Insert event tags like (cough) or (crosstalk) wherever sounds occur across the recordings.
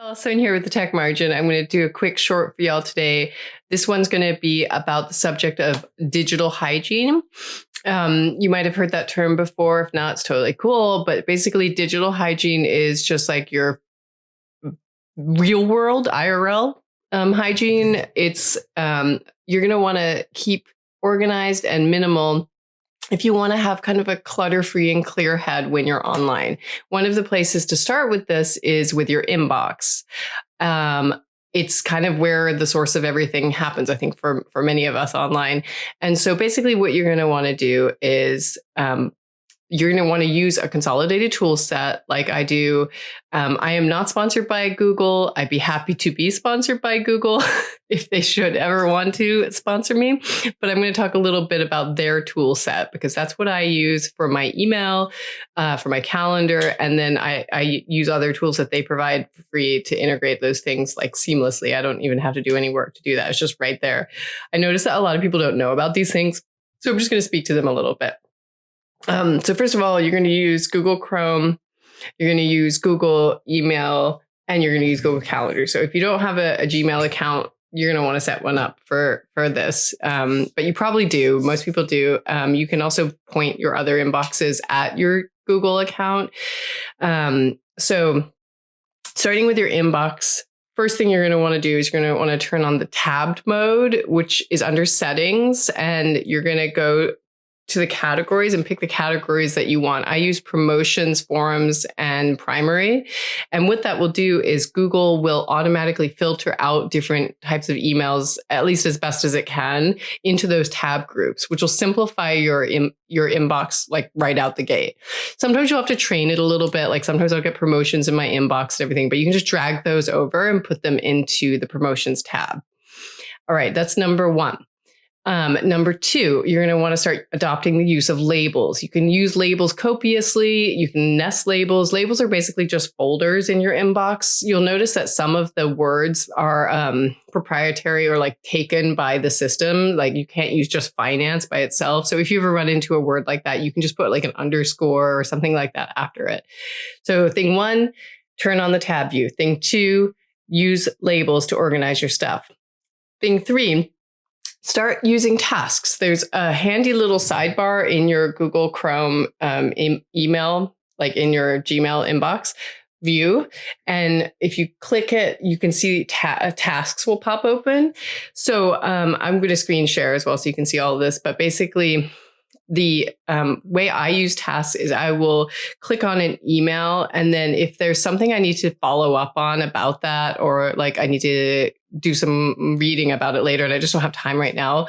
Also in here with the tech margin, I'm going to do a quick short for y'all today. This one's going to be about the subject of digital hygiene. Um, you might have heard that term before. If not, it's totally cool. But basically, digital hygiene is just like your real world IRL um, hygiene. It's um, you're going to want to keep organized and minimal if you want to have kind of a clutter free and clear head when you're online. One of the places to start with this is with your inbox. Um, it's kind of where the source of everything happens, I think, for, for many of us online. And so basically, what you're going to want to do is um, you're going to want to use a consolidated tool set like I do. Um, I am not sponsored by Google. I'd be happy to be sponsored by Google (laughs) if they should ever want to sponsor me. But I'm going to talk a little bit about their tool set because that's what I use for my email, uh, for my calendar. And then I, I use other tools that they provide for free to integrate those things like seamlessly. I don't even have to do any work to do that. It's just right there. I notice that a lot of people don't know about these things. So I'm just going to speak to them a little bit. Um, so first of all, you're going to use Google Chrome, you're going to use Google Email, and you're going to use Google Calendar. So if you don't have a, a Gmail account, you're going to want to set one up for for this. Um, but you probably do. Most people do. Um, you can also point your other inboxes at your Google account. Um, so starting with your inbox, first thing you're going to want to do is you're going to want to turn on the tabbed mode, which is under settings, and you're going to go to the categories and pick the categories that you want. I use promotions, forums, and primary. And what that will do is Google will automatically filter out different types of emails, at least as best as it can, into those tab groups, which will simplify your in, your inbox like right out the gate. Sometimes you'll have to train it a little bit. Like sometimes I'll get promotions in my inbox and everything, but you can just drag those over and put them into the promotions tab. All right, that's number one. Um, number two, you're going to want to start adopting the use of labels. You can use labels copiously. You can nest labels. Labels are basically just folders in your inbox. You'll notice that some of the words are um, proprietary or like taken by the system. Like you can't use just finance by itself. So if you ever run into a word like that, you can just put like an underscore or something like that after it. So thing one, turn on the tab view. Thing two, use labels to organize your stuff. Thing three, start using tasks. There's a handy little sidebar in your Google Chrome um, e email, like in your Gmail inbox view. And if you click it, you can see ta uh, tasks will pop open. So um, I'm going to screen share as well so you can see all of this. But basically, the um, way I use tasks is I will click on an email and then if there's something I need to follow up on about that or like I need to do some reading about it later and I just don't have time right now,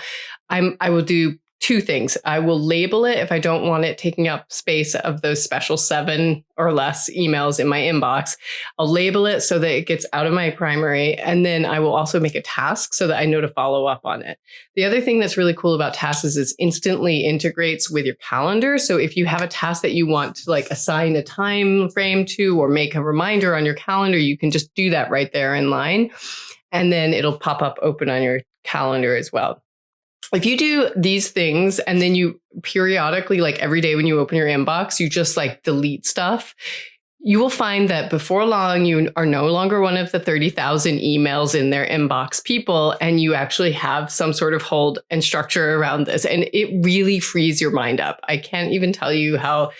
I'm I will do two things. I will label it if I don't want it taking up space of those special seven or less emails in my inbox. I'll label it so that it gets out of my primary. And then I will also make a task so that I know to follow up on it. The other thing that's really cool about tasks is it instantly integrates with your calendar. So if you have a task that you want to like assign a time frame to or make a reminder on your calendar, you can just do that right there in line. And then it'll pop up open on your calendar as well if you do these things and then you periodically, like every day when you open your inbox, you just like delete stuff, you will find that before long, you are no longer one of the 30,000 emails in their inbox people, and you actually have some sort of hold and structure around this. And it really frees your mind up. I can't even tell you how,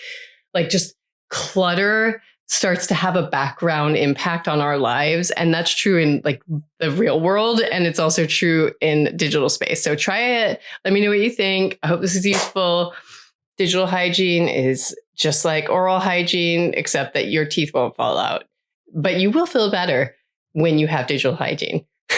like, just clutter starts to have a background impact on our lives. And that's true in like the real world and it's also true in digital space. So try it. Let me know what you think. I hope this is useful. Digital hygiene is just like oral hygiene except that your teeth won't fall out. But you will feel better when you have digital hygiene (laughs)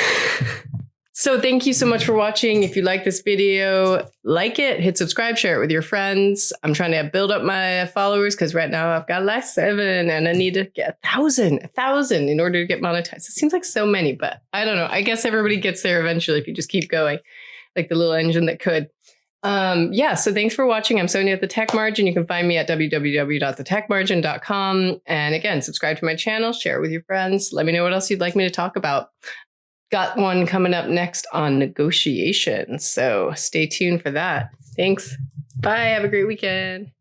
So thank you so much for watching. If you like this video, like it, hit subscribe, share it with your friends. I'm trying to build up my followers because right now I've got like seven and I need to get a thousand, a thousand in order to get monetized. It seems like so many, but I don't know. I guess everybody gets there eventually if you just keep going, like the little engine that could. Um, yeah, so thanks for watching. I'm Sonia at The Tech Margin. You can find me at www.thetechmargin.com. And again, subscribe to my channel, share it with your friends. Let me know what else you'd like me to talk about got one coming up next on negotiation. So stay tuned for that. Thanks. Bye. Have a great weekend.